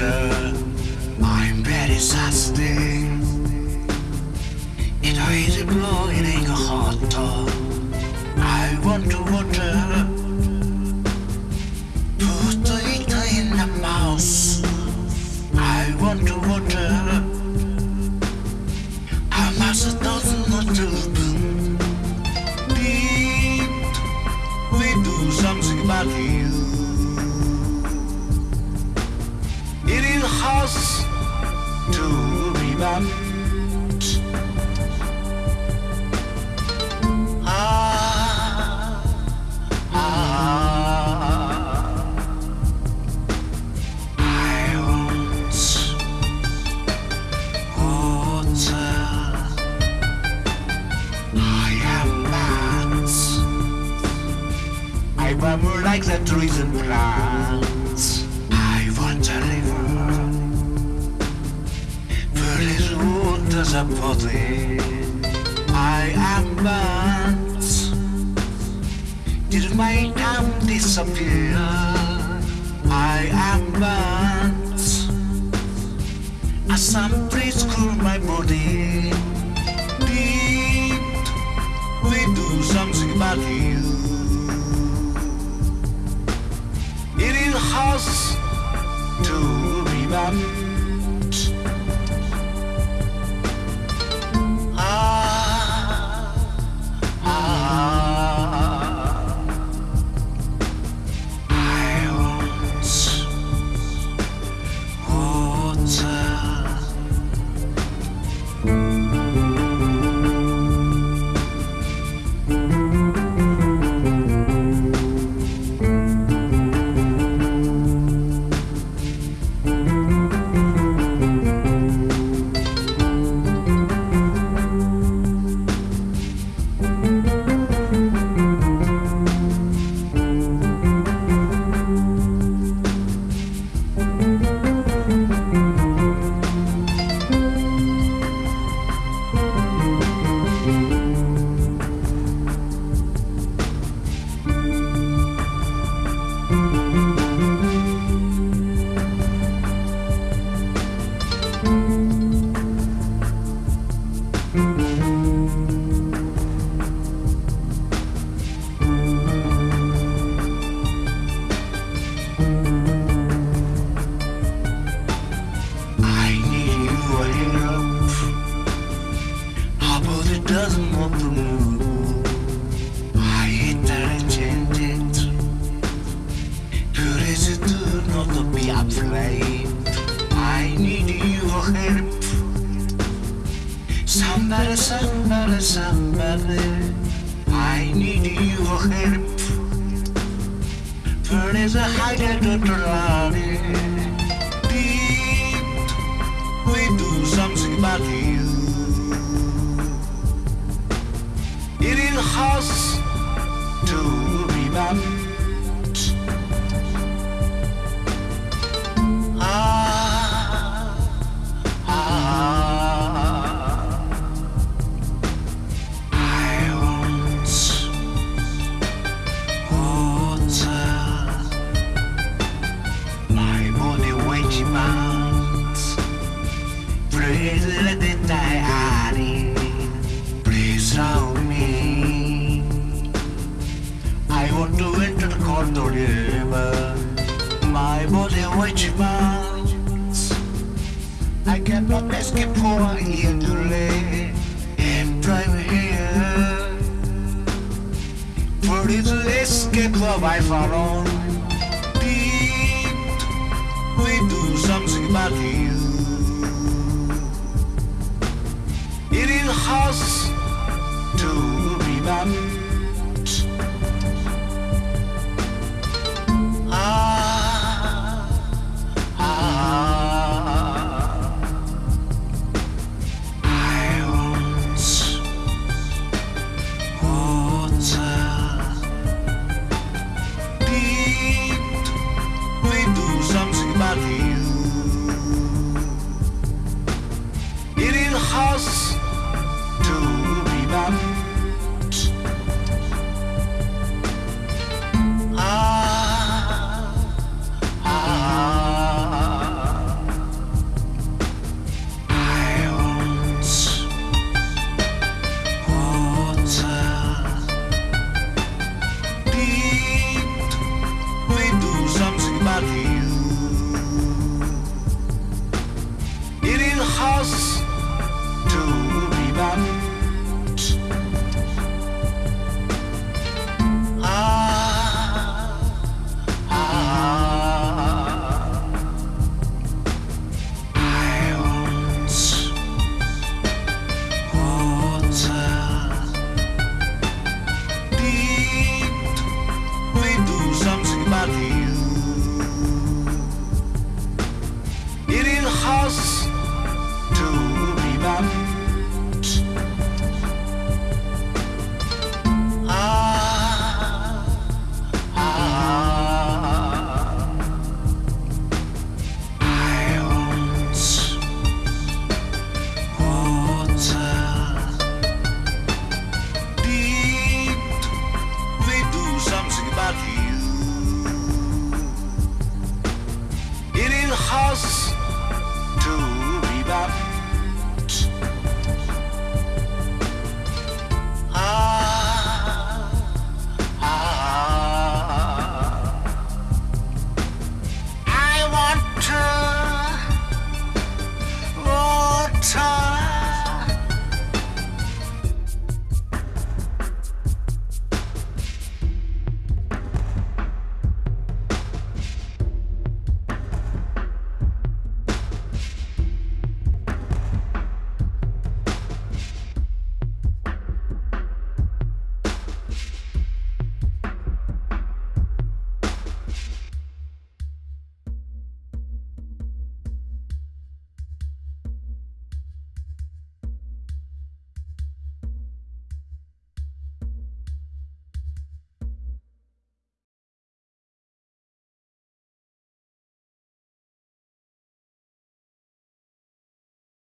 water. I'm very. It it ain't a hot dog. I want to water. House to rebound. Ah, ah, I want water. I am that. I more like the trees and plants. Water's a body. I am burnt. Did my town disappear? I am burnt. As some breeze cool my body. Deep, we do something about you. It is house to rebound. It to not be afraid? I need your help. Somebody, somebody, somebody. I need you a help. A hider to run Deep, we do something about you. It is house to rebound. Ah, want to enter the corridor river. My body weight demands. I cannot escape for lay and drive here. For this escape of I follow. Deep, we do something about you. It is house to rebound. Ah, something